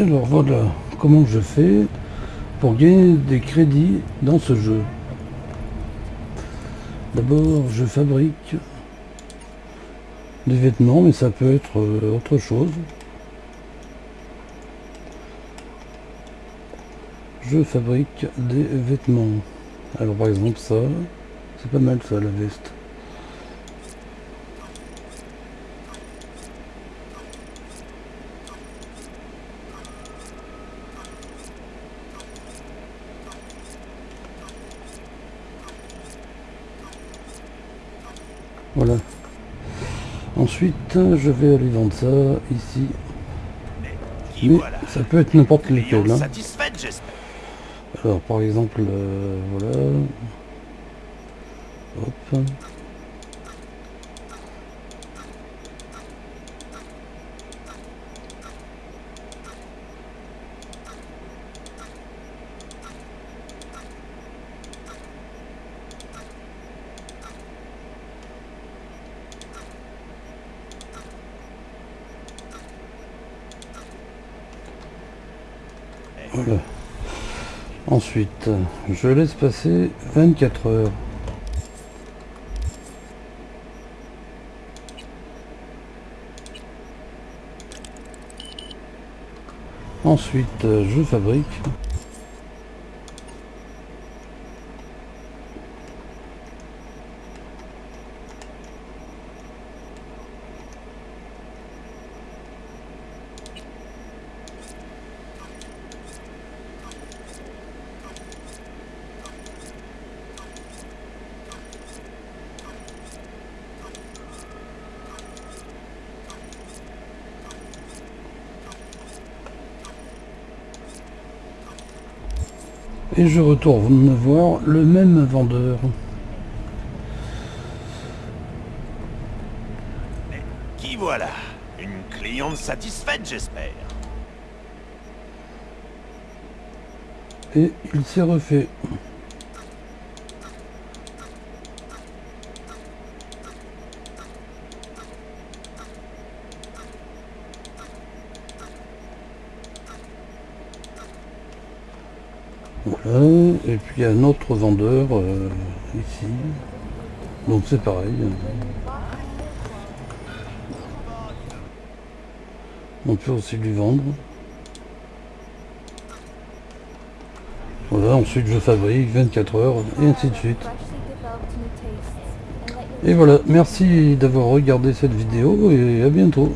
Alors voilà comment je fais pour gagner des crédits dans ce jeu. D'abord je fabrique des vêtements mais ça peut être euh, autre chose. Je fabrique des vêtements. Alors par exemple ça, c'est pas mal ça la veste. Voilà. Ensuite, je vais aller vendre ça ici. Mais ça peut être n'importe lequel. Hein. Alors, par exemple, euh, voilà. Hop. Ensuite, je laisse passer 24 heures. Ensuite, je fabrique. Et je retourne voir le même vendeur. Qui voilà? Une cliente satisfaite, j'espère. Et il s'est refait. Voilà, et puis un autre vendeur euh, ici. Donc c'est pareil. On peut aussi lui vendre. Voilà, ensuite je fabrique 24 heures et ainsi de suite. Et voilà, merci d'avoir regardé cette vidéo et à bientôt.